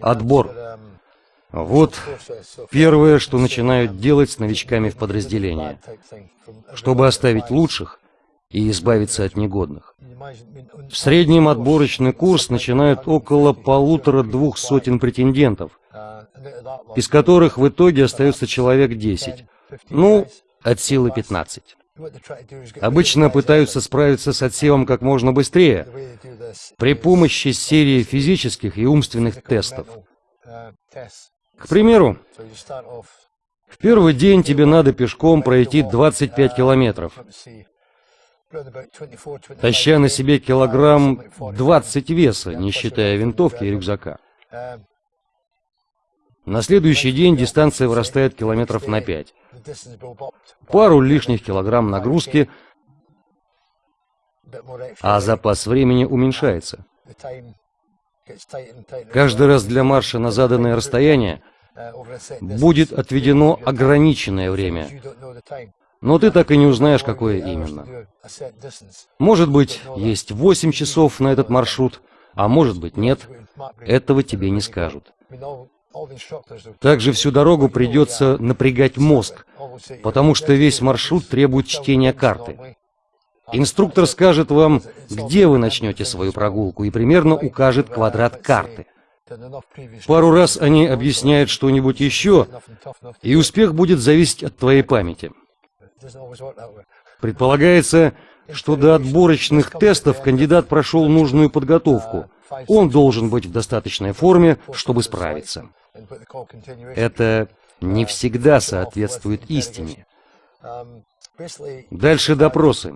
Отбор. Вот первое, что начинают делать с новичками в подразделении, чтобы оставить лучших и избавиться от негодных. В среднем отборочный курс начинают около полутора-двух сотен претендентов, из которых в итоге остается человек 10, ну, от силы 15. Обычно пытаются справиться с отсевом как можно быстрее, при помощи серии физических и умственных тестов. К примеру, в первый день тебе надо пешком пройти 25 километров, таща на себе килограмм 20 веса, не считая винтовки и рюкзака. На следующий день дистанция вырастает километров на 5. Пару лишних килограмм нагрузки, а запас времени уменьшается. Каждый раз для марша на заданное расстояние будет отведено ограниченное время. Но ты так и не узнаешь, какое именно. Может быть, есть 8 часов на этот маршрут, а может быть нет. Этого тебе не скажут. Также всю дорогу придется напрягать мозг, потому что весь маршрут требует чтения карты. Инструктор скажет вам, где вы начнете свою прогулку, и примерно укажет квадрат карты. Пару раз они объясняют что-нибудь еще, и успех будет зависеть от твоей памяти. Предполагается, что до отборочных тестов кандидат прошел нужную подготовку. Он должен быть в достаточной форме, чтобы справиться. Это не всегда соответствует истине. Дальше допросы.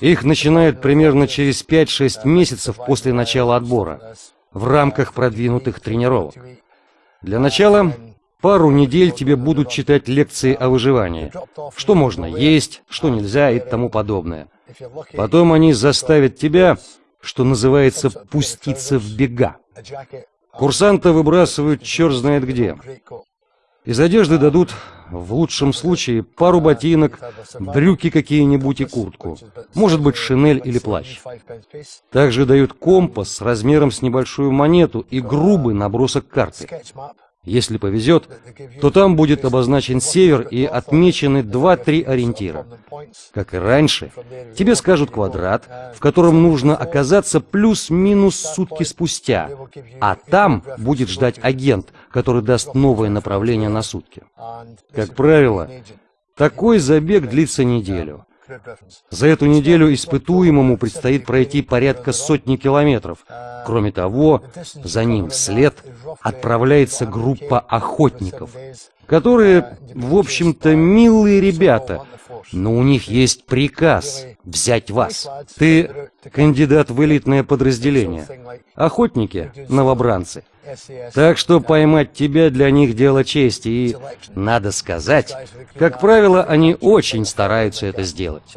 Их начинают примерно через 5-6 месяцев после начала отбора, в рамках продвинутых тренировок. Для начала пару недель тебе будут читать лекции о выживании, что можно есть, что нельзя и тому подобное. Потом они заставят тебя, что называется, пуститься в бега. Курсанта выбрасывают черт знает где. Из одежды дадут, в лучшем случае, пару ботинок, брюки какие-нибудь и куртку. Может быть, шинель или плащ. Также дают компас размером с небольшую монету и грубый набросок карты. Если повезет, то там будет обозначен север и отмечены 2-3 ориентира. Как и раньше, тебе скажут квадрат, в котором нужно оказаться плюс-минус сутки спустя, а там будет ждать агент, который даст новое направление на сутки. Как правило, такой забег длится неделю. За эту неделю испытуемому предстоит пройти порядка сотни километров. Кроме того, за ним вслед отправляется группа охотников, которые, в общем-то, милые ребята, но у них есть приказ взять вас. Ты кандидат в элитное подразделение. Охотники — новобранцы. Так что поймать тебя для них дело чести, и, надо сказать, как правило, они очень стараются это сделать.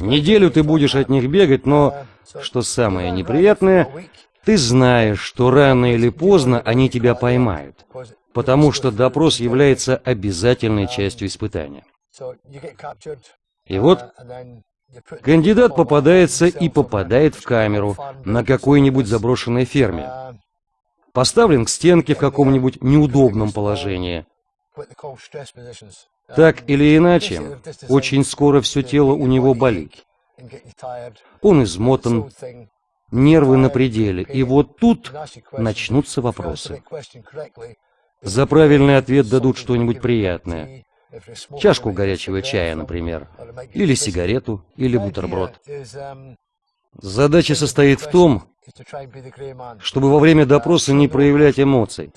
Неделю ты будешь от них бегать, но, что самое неприятное, ты знаешь, что рано или поздно они тебя поймают, потому что допрос является обязательной частью испытания. И вот кандидат попадается и попадает в камеру на какой-нибудь заброшенной ферме. Поставлен к стенке в каком-нибудь неудобном положении. Так или иначе, очень скоро все тело у него болит. Он измотан, нервы на пределе, и вот тут начнутся вопросы. За правильный ответ дадут что-нибудь приятное. Чашку горячего чая, например, или сигарету, или бутерброд. Задача состоит в том, чтобы во время допроса не проявлять эмоций,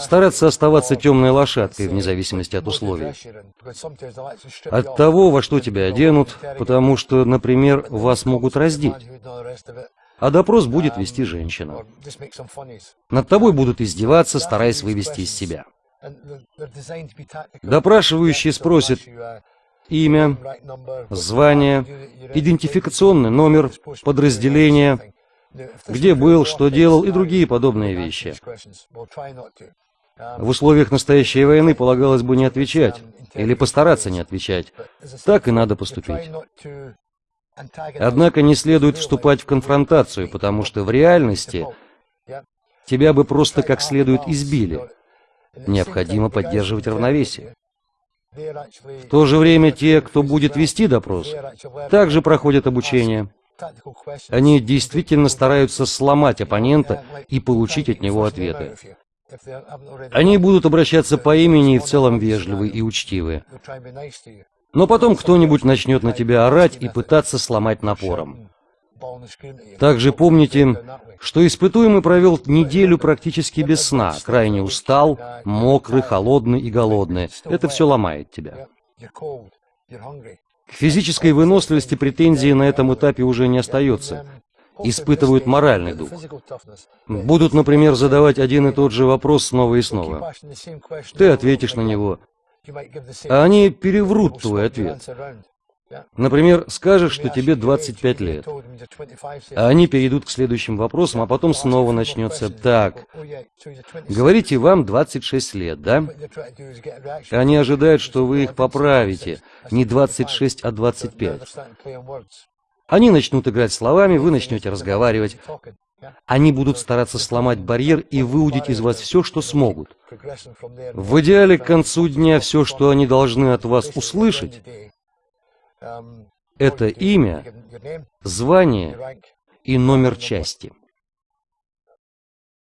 стараться оставаться темной лошадкой вне зависимости от условий, от того, во что тебя оденут, потому что, например, вас могут раздеть, а допрос будет вести женщина. Над тобой будут издеваться, стараясь вывести из себя. Допрашивающий спросит имя, звание, идентификационный номер, подразделение, где был, что делал и другие подобные вещи. В условиях настоящей войны полагалось бы не отвечать, или постараться не отвечать. Так и надо поступить. Однако не следует вступать в конфронтацию, потому что в реальности тебя бы просто как следует избили. Необходимо поддерживать равновесие. В то же время те, кто будет вести допрос, также проходят обучение. Они действительно стараются сломать оппонента и получить от него ответы. Они будут обращаться по имени и в целом вежливы и учтивы. Но потом кто-нибудь начнет на тебя орать и пытаться сломать напором. Также помните, что испытуемый провел неделю практически без сна, крайне устал, мокрый, холодный и голодный. Это все ломает тебя. К физической выносливости претензии на этом этапе уже не остается. Испытывают моральный дух. Будут, например, задавать один и тот же вопрос снова и снова. Ты ответишь на него, а они переврут твой ответ. Например, скажешь, что тебе 25 лет, а они перейдут к следующим вопросам, а потом снова начнется «Так, говорите, вам 26 лет, да?» Они ожидают, что вы их поправите, не 26, а 25. Они начнут играть словами, вы начнете разговаривать. Они будут стараться сломать барьер и выудить из вас все, что смогут. В идеале к концу дня все, что они должны от вас услышать, это имя, звание и номер части.